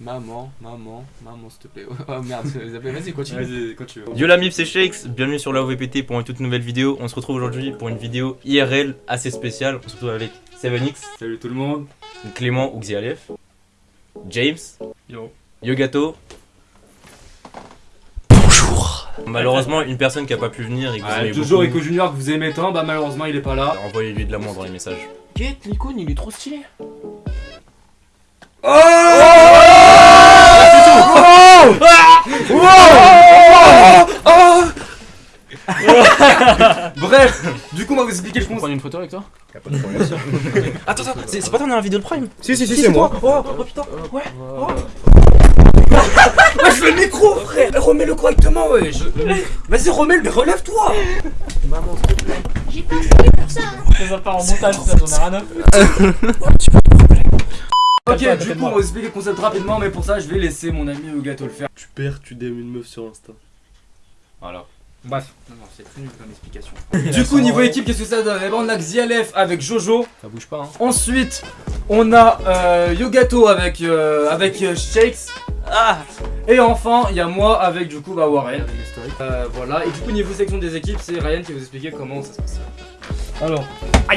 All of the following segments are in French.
Maman, maman, maman, s'il te plaît. Oh merde, vas-y, continue. Vas-y, veux. Yo la MIF c'est Shakes, bienvenue sur la OVPT pour une toute nouvelle vidéo. On se retrouve aujourd'hui pour une vidéo IRL assez spéciale. On se retrouve avec 7X, Salut tout le monde. Clément ou Xialef, James, Yo. Yogato. Bonjour Malheureusement une personne qui a pas pu venir et que vous toujours beaucoup. Eco Junior que vous aimez tant, bah malheureusement il est pas là. Envoyez-lui de l'amour dans les messages. Get l'icône, il est trop stylé. Bref, du coup on va vous expliquer le On concept. prendre une photo avec toi Attends, attends, c'est c'est pas toi dans la vidéo de Prime Si si si, c'est moi. Oh, oh putain Ouais Ouais, je veux le micro frère, remets-le correctement ouais. je- Vas-y remets-le, mais relève-toi. J'ai pas fouillé pour ça. hein. Ça part en montage, ça, j'en ai rien à Ok, du coup on va vous expliquer le concept rapidement, mais pour ça je vais laisser mon ami Yogato le faire. Tu perds, tu DM une meuf sur Insta. Voilà. Bref. Non, non, c'est très nul comme explication. du coup, niveau équipe, qu'est-ce que ça donne? Eh ben, on a Xialef avec Jojo. Ça bouge pas, hein. Ensuite, on a euh, Yogato avec, euh, avec euh, Shakes. Ah Et enfin, il y a moi avec du coup bah, Warren. Euh, voilà. Et du coup, niveau sélection des équipes, c'est Ryan qui va vous expliquer comment ça se passe. Alors,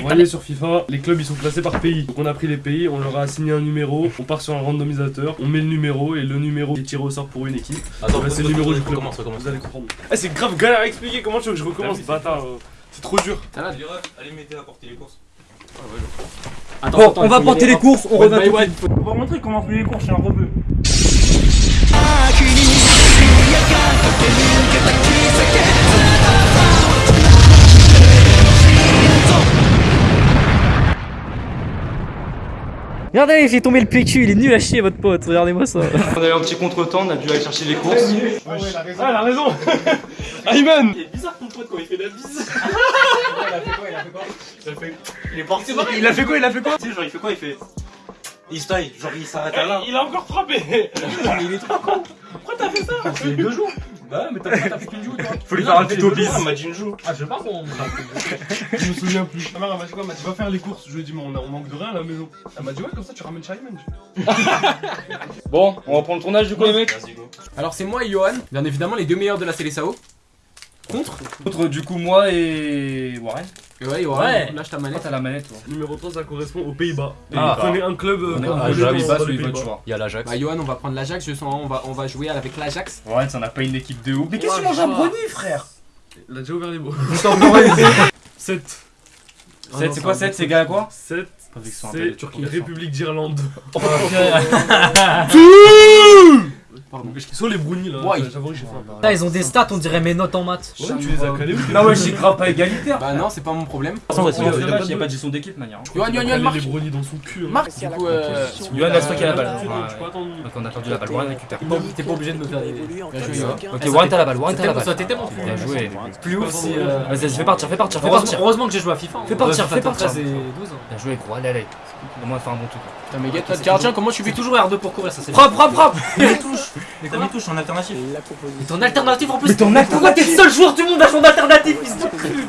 on va aller sur FIFA, les clubs ils sont classés par pays. Donc on a pris les pays, on leur a assigné un numéro, on part sur un randomisateur, on met le numéro et le numéro est tiré au sort pour une équipe. Attends, Bah, c'est le numéro du club. Recommence, recommence. Vous allez comprendre. Ah, c'est grave galère à expliquer, comment tu veux que je recommence Bâtard, euh, c'est trop dur. Allez, mettez à porter les courses. Bon, on va porter les courses, on revient tout de suite. On va montrer comment on fait les cours chez un rebeu. Regardez, j'ai tombé le PQ, il est nul à chier votre pote, regardez-moi ça. On a eu un petit contre-temps, on a dû aller chercher les courses. Ah, elle a raison Ayman Il est bizarre ton pote quand il fait la bise. Il est parti Il a fait quoi Il a fait quoi Tu sais, genre il fait quoi Il fait. Il style, genre il s'arrête à là. Il a encore frappé. il est trop con Pourquoi t'as fait ça C'est deux jours Bah, mais t'as t'as fait qu'une joue, toi. Faut lui faire un tuto bis. Il m'a dit une joue. Ah, je sais pas comment. Je me souviens plus. Ma mère elle m'a dit quoi Elle m'a dit va faire les courses. Je lui ai dit mais on, a- on manque de rien à la maison. Elle m'a dit ouais comme ça tu ramènes Ayman. Bon, on reprend le tournage du coup les mecs. Vas-y, go. Alors, c'est moi et Johan, bien évidemment, les deux meilleurs de la CLSAO. Contre Contre du coup moi et Warren. Ouais, Ouais. lâche ta manette. t'as la manette toi. Numéro 3 ça correspond aux Pays-Bas. Et Ah. prenez un club. à. Il y a l'Ajax. Bah, Johan, on va prendre l'Ajax, je sens, on va, on va jouer avec l'Ajax. Warren, ça n'a pas une équipe de ouf. Mais qu'est-ce que tu manges un brownie, frère Il a déjà ouvert les mots. 7. 7 c'est quoi 7 c'est gars quoi 7. Pas vu que ce soit un peu de C'est. République d'Irlande. Pardon. Qui sont les brownies là Ouais. J'avoue que j'ai faim. Putain, ils ont des stats, on dirait mes notes en maths. Ouais, tu les as calés ou Non ouais j'ai grave pas égalitaire. Bah, non, c'est pas mon problème. A vas-y. pas- il y a pas de gestion d'équipe de manière. hein. Johan, marque. les brownies dans son cul. hein. Marque, du coup, euh. Laisse-toi qu'il a la balle. Donc on a perdu la balle, Warren récupère. T'es pas obligé de me faire des. Johan. Ok Warren t'as la balle, Warren t'as la balle. Ça t'était mon plus. Bien joué. Plus ouf si. euh, Vas-y fais partir, fais partir, fais Heureusement, partir. heureusement que j'ai joué à FIFA. Fais partir, fais partir. 13 et 12. Bien joué gros, allez allez. Au moins faire un bon truc. Putain, mais gars, tiens, comment tu fais toujours R2 pour courir, ça c'est. Frappe, frappe, frappe T'as mis touche en alternative. Mais ton alternative en plus. Mais ton Pourquoi alternative t'es le seul joueur du monde à son alternative, fils de cul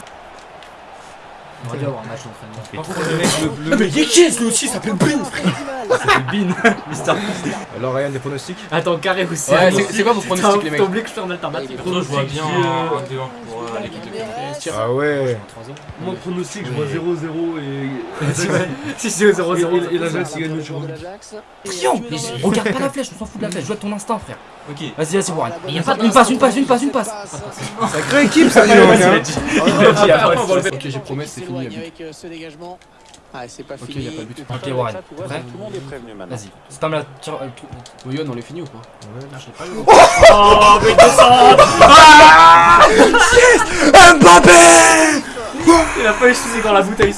On aurait dû avoir un match d'entraînement. Ah, Mais Yekes lui aussi s'appelle Ben Alors Ryan, des pronostics Attends, carré aussi. Ouais, c'est- quoi vos pronostics, les mecs T'as oublié que je fais un alternative. Pour toi, je vois bien un 2-1 pour euh, l'équipe de Ah ouais Moi, pronostic, je vois 0-0 et. Si c'est 0-0. Et la Jacques, il gagne le jour. Rien Regarde pas la flèche, on s'en fout de la flèche, joue avec ton instinct frère. Ok. Vas-y, vas-y Warren. y a pas Une passe, une passe, une passe, une passe. Sacrée équipe ça, dis donc. Ok, j'ai promis, c'est fini. Avec euh, ce dégagement. Ah, c'est pas Ok, fini. y a pas de but. Ok Warren, prêt Tout le monde est prévenu maintenant. Vas-y. Spam la tire euh, le trou. Bon, Johan, on les finit ou pas Oh, mais descends Il a pas échoué dans la bouteille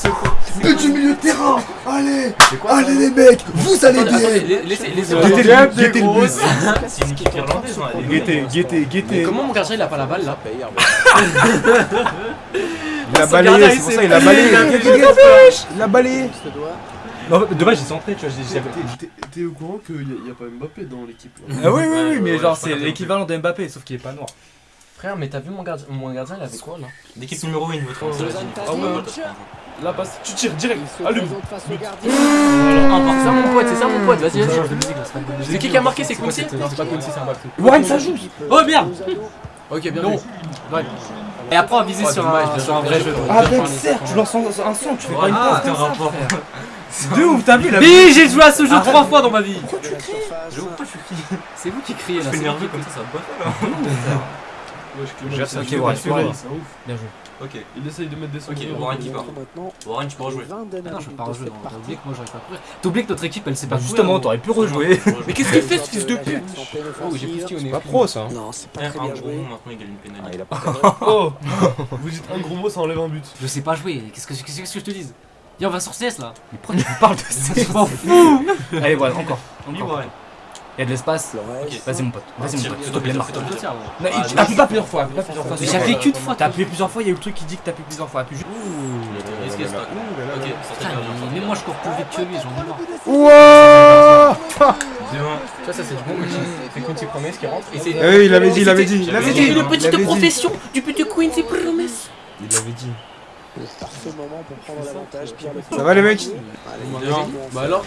du milieu de terrain. Allez. Allez les mecs Vous allez bien. laissez, laissez. Guettez le guettez C'est une équipe irlandaise. Guettez, guettez, Mais guettez comment mon gardien il a pas la balle là Il a balayé, c'est pour ça il a balayé. il a balayé. Non, dommage, j'ai centré, tu vois, j'ai T'es- T'es au courant qu'il n'y a, y a pas Mbappé dans l'équipe Ah oui, oui, oui, mais genre c'est l'équivalent de Mbappé, sauf qu'il est pas noir. Frère, mais t'as vu mon gardien Mon gardien, il avait quoi là? L'équipe numéro 1, il veut Ah ouais. Là, passe, tu tires direct. Allume. C'est ça mon pote, c'est ça mon pote, vas-y, vas-y. C'est qui qui a marqué C'est Quincy Non, c'est pas Quincy, c'est un back Warren, ça joue. Oh merde Ok, bien Non. joué. Et après, on va viser Oh, sur un vrai jeu. Ah, certes, tu lances un un son, tu fais pas une Ah, passe un rapport. De ouf, t'as vu la Oui, j'ai joué à ce jeu trois fois dans ma vie. C'est vous qui criez là. Je fais c'est nerveux comme ça, ça va pas Wesh, Clément. Bien joué. Ok, Il essaye de mettre des sons. Ok, Warren qui part. Maintenant, Warren, tu peux rejouer. Ah non, je peux pas rejouer. T'as oublié que moi j'aurais pas courir. T'oublies que notre équipe elle sait pas justement, gros. t'aurais pu rejouer. Mais qu'est-ce qu'il fait ce fils de pute Oh, j'ai plus au nez. Pas pro ça. Non, c'est pas Un très un bien gros joué. mot, maintenant il gagne une pénalité. il a pas Oh Vous dites un gros mot, ça enlève un but. Je sais pas jouer. Qu'est-ce que je te dis Viens, on va sur CS là. Mais pourquoi tu me parles de CS Je m'en fous. Allez, voilà, encore. Encore. Il y a de l'espace. Vas-y, mon pote. Vas-y, mon pote. S'il te plaît, marque. Non, Ah, T'appuies pas plusieurs fois, appuie pas plusieurs fois. Mais j'ai appuyé qu'une fois. T'as appuyé plusieurs fois, il y a eu le truc qui dit que t'appuies plusieurs fois. Appuie juste. Ça Ok, mais moi je cours plus vite que lui, j'en ai marre. Wouah Deux-un. Ça, ça c'est du bon. C'est Quincy Promes qui rentre. Et c'est. Eh oui, il avait dit, il avait dit. Il avait dit, Il avait dit. du petit Quincy Promes. Il avait dit. Le parfait moment pour prendre l'avantage. Pierre Ça va les mecs. Bah alors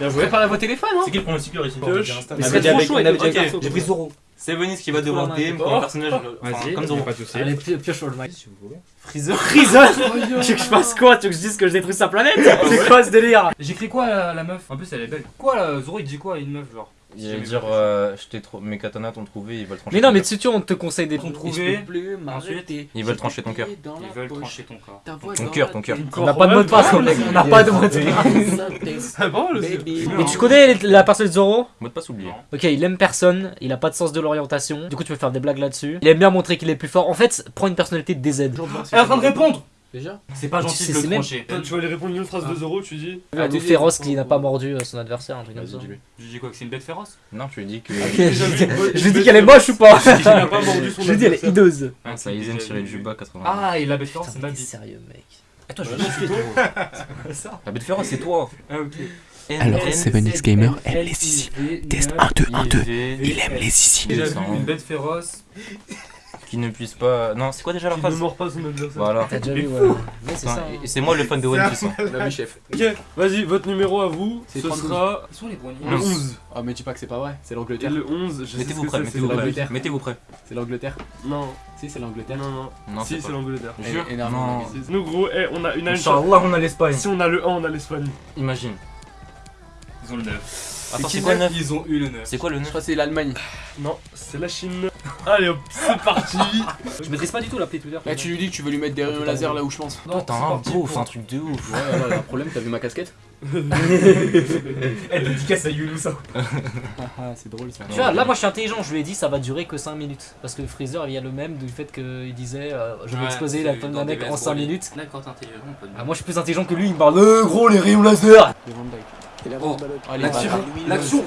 Bien joué. Préparez vos téléphones hein C'est qui le pronostiqueur ici Pioche. On Mais avait c'est dit trop avec chaud, on avait dit ok. avec J'ai pris Zoro. C'est Venise qui va devoir DM comme un personnage enfin, Vas-y. comme Zoro. Pas de soucis. Allez, pi- pioche sur le mic. Freezer. Freezer Tu veux que je fasse quoi? Tu veux que je dise que je détruis sa planète? C'est quoi ce délire? J'écris quoi la, la meuf? En plus elle est belle. Quoi là Zoro il dit quoi à une meuf genre? Il va dire euh, je t'ai trop mes katanas t'ont trouvé, ils veulent trancher. Mais non, mais tu sais, on te conseille des trouvé. plus m'arrêter. Ils veulent trancher ton cœur. Ils veulent trancher ton corps. Ton cœur, ton cœur. On n'a pas de mot de passe, mec. On n'a pas de mot de passe. Ah bon, le Mais tu connais la personne de Zoro Mot de passe oublié. Ok, il aime personne, il a pas de sens de l'orientation. Du coup, tu peux faire des blagues là-dessus. Il aime bien montrer qu'il est plus fort. En fait, prends une personnalité DZ. Elle est en train de répondre Déjà C'est pas Tu gentil de le trancher. Toi, Tu vas lui répondre une phrase de Zoro, tu dis. Un loup féroce qui n'a pas mordu euh, son adversaire, un truc comme ça. Vas-y, dis-lui. Je dis quoi que c'est une bête féroce? Non, tu lui dis que. Ok, je lui dis- qu'elle est moche ou pas Il a pas mordu son Je lui dis elle est hideuse. Ah, ça Aizen tiré le Juba 80. Ah et la bête féroce c'est ma vie. sérieux, mec. Attends je vais toi. La bête féroce, c'est toi. Ah ok. Alors, Sevenix Gamer aime les ici. Test 1, 2, 1, 2. Il aime les ici. J'ai vu une bête féroce. Qui ne puisse pas. Non, c'est quoi déjà la ne phrase mord pas son adversaire. Voilà. T'as déjà vu, ouais. Ouais, c'est ça. moi le fan de One Piece. hein. La vie chef. Ok, vas-y, votre numéro à vous, C'est ce 32. sera Ils sont les brownies. le 11. Ah, mais dis pas que c'est pas vrai, c'est Et l'Angleterre. le 11, je sais ce Mettez-vous c'est, mettez-vous l'Angleterre. Mettez-vous prêts. C'est l'Angleterre. Non, Si, c'est l'Angleterre. non, non. Non, si, c'est l'Angleterre. Jure. Non. Nous, gros, eh, on a une. Inch'Allah on a l'Espagne. Si on a le 1, on a l'Espagne. Imagine. Ils ont le 9. Attends, c'est quoi le neuf Ils ont eu le 9. C'est quoi le Je 9 crois que c'est l'Allemagne. Non, c'est la Chine. Allez hop, c'est parti. Je maîtrise pas du tout l'appli Twitter. Là, tu lui dis que tu veux lui mettre des rayons laser là où je pense. Toi, t'as un beauf, un truc de ouf. Ouais, un problème, t'as vu ma casquette Elle dédicace à Yulu ça. Ah, c'est drôle ça. Tu vois, là moi je suis intelligent, je lui ai dit ça va durer que 5 minutes. Parce que Freezer il y a le même du fait qu'il disait euh, je vais Ouais, exploser la tonne d'un mec en vestes 5 pour lui. minutes. D'accord, t'es intelligent, mon pote. Ah, moi je suis plus intelligent que lui, il me parle euh, gros les rayons laser la Oh, L'action, bah, l'action.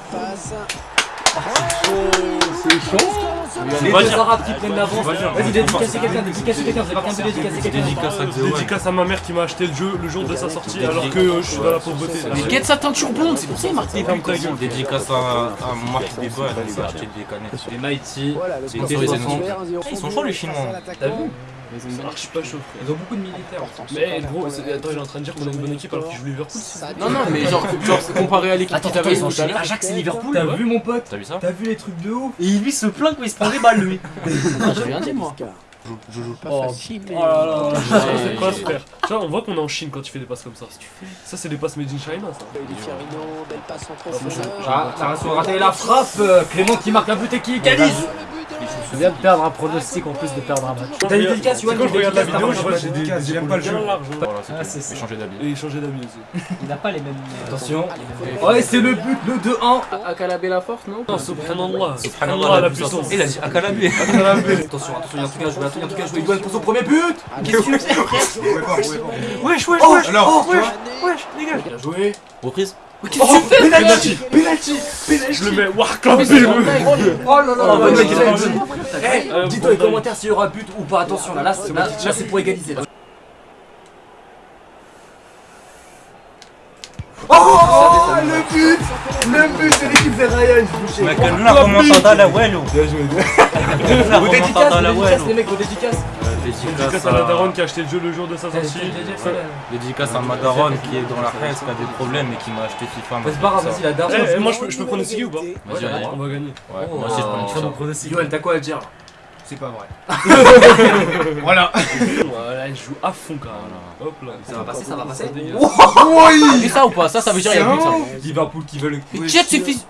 C'est chaud Les Va deux arabes qui prennent l'avance. Vas-y, dédicacez quelqu'un, dédicacez quelqu'un, c'est pas qu'un peu dédicacez quelqu'un. Dédicace à Xeon. Dédicace à ma mère qui m'a acheté le jeu le jour de sa sortie alors que euh, je suis dans la pauvreté. Mais get sa teinture blonde, c'est pour ça il marque des buts. Dédicace à, Marc elle nous a acheté des canettes. Les Mighty. Voilà, le C'est score une est série ouvert, 1-0 Ils sont chauds, les Chinois. T'as vu? Ça marche pas chaud. Ils ont beaucoup de militaires. Mais gros, c'est- attends, il est en train de dire qu'on a une bonne équipe alors qu'il joue Liverpool. Non, non, mais genre, comparé à l'équipe Attends, qui t'avait ils ont tout à l'heure. Ajax et Liverpool. T'as vu mon pote T'as vu ça T'as vu les trucs de ouf Et lui se plaint quand il se prend des balles lui. Non, j'ai rien dit moi. Je joue Pas Oh. facile, mais. Oh là là. C'est pas frère. Tu vois, on voit qu'on est en Chine quand tu fais des passes comme ça. Ça, c'est des passes made in China ça. Belle passe en profondeur. Ah, t'as raison, raté la frappe Clément qui marque un but et qui égalise Je viens de perdre un pronostic en plus de perdre un match. T'as une dédicace, C'est Yoann, quand je regarde la vidéo, je vois j'ai de des, j'aime pas le jeu. bien. Voilà, c'est Ah, tout. c'est ça. Et changer d'habit. Et changer d'habit aussi. Il n'a pas les mêmes. Attention. Ouais, c'est le but, le 2-1 Akalabé la force, non Non, subhanallah. Subhanallah, la puissance. Il a dit Akalabé. Attention, attention, il y a un truc à jouer, il y a un truc à jouer. Pour son premier but Wesh, wesh, Oh, wesh. alors, wesh, wesh, dégage. Bien joué Reprise Oh, penalty Penalty Je le mets, waouh, clampé. Oh là là, Oh. Eh, Euh, Dites dans les commentaires s'il y aura but ou pas, attention, là, là, c'est- là, là, c'est pour égaliser. là. Oh, le but Le but de l'équipe fait Ryan. Mais que nous la remontada la Wello. Bien joué. Dédicaces, Wello. les mecs, vos dédicaces. Dédicace à la daronne qui a acheté le jeu le jour de sa sortie. Dédicace à ma daronne qui est dans la presse, qui a des problèmes et qui m'a acheté FIFA. Pas grave, vas-y, la daronne. Eh, moi je peux, pronostiquer ou pas Vas-y, vas-y. On va gagner. Ouais, moi aussi je pronostic. Yoann, t'as quoi à dire C'est pas vrai. Voilà, elle joue à fond quand même. Hop là. Ça va passer, ça va passer. Vu ça ou pas? Ça, ça veut dire qu'il y a plus ça. Liverpool qui veut le. Suffit.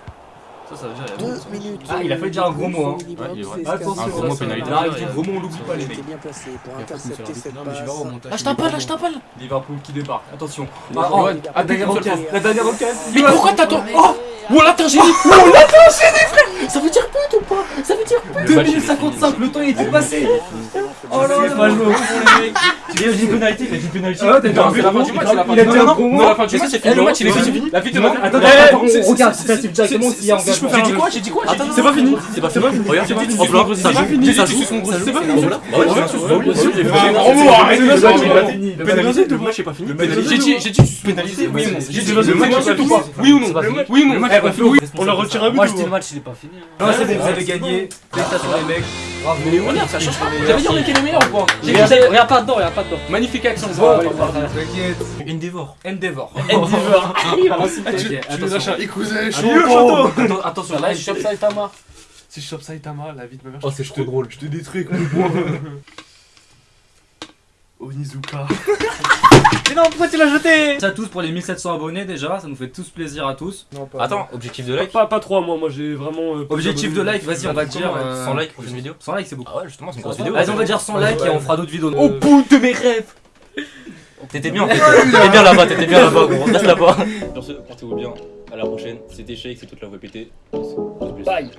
Ça, ça veut dire il y a Deux minutes. Ah, il a fallu dire un gros mot, hein. Ouais, il est vrai. Attention, Un gros mot pénalité. Là, avec les gros mots, on l'oublie pas, les mecs. bien placé pour intercepter cette passe. Lâche ta balle, lâche ta balle. Liverpool qui débarque, attention. Ah, oh, la dernière occasion, la dernière occasion. Mais pourquoi t'attends Oh Oh là t'as un génie Oh là t'as un génie frère Ça veut dire pute ou pas Ça veut dire pute 2 minutes 55, le temps il était passé. Oh là là, pas les mecs. Il a dit penalty, il a dit penalty. Ah ouais, t'as vu la fin du match, c'est la fin Il a du dit match. un gros Non, la fin du match, c'est fini. Le match il est fini. La vie de Attends, attends, Eh, attends, on regarde, c'est- ça c'est directement s'il y a engagement. J'ai dit quoi J'ai dit quoi C'est pas fini. C'est pas fini. Regarde, ça joue. Ça joue. C'est match, c'est- fini. c'est- Pénalisé, le match est pas fini. J'ai dit, j'ai dit pénalisé, oui ou non J'ai dit Le match le match est est pas tout fini. Oui ou non pas. Oui ou non Eh, On leur retire un but Moi je dis le match il est pas fini. Non, c'est bon, vous avez gagné. Félicitations les mecs. Bravo. Mais ça change pas. J'avais dit on était les meilleurs ou dit Regarde pas dedans, regarde pas dedans. Magnifique action. Bon, ça. t'inquiète. Endeavor. Endeavor. Va nous attention. un Là, je chope ça et Tamar. Si je chope Saitama, la vie de ma mère. Oh, c'est trop drôle. Je te détruis avec mon poing. Onizuka. Mais non, pourquoi tu l'as jeté Merci à tous pour les 1700 abonnés déjà, ça nous fait tous plaisir à tous. Non, pas. Attends, objectif de like. Pas, pas 3 moi, moi j'ai vraiment. euh, Objectif de like, vas-y, on va dire. euh, 100 likes pour une vidéo. 100 likes, c'est beaucoup. Ah ouais, justement, c'est une grosse vidéo. Vas-y, on va dire 100 likes et on fera d'autres vidéos. Au bout de mes rêves T'étais bien, t'étais bien là-bas, t'étais bien là-bas, gros. Reste là-bas. Sur ce, portez-vous bien. À la prochaine. C'était Shake, c'est toute la voix pétée. Bye.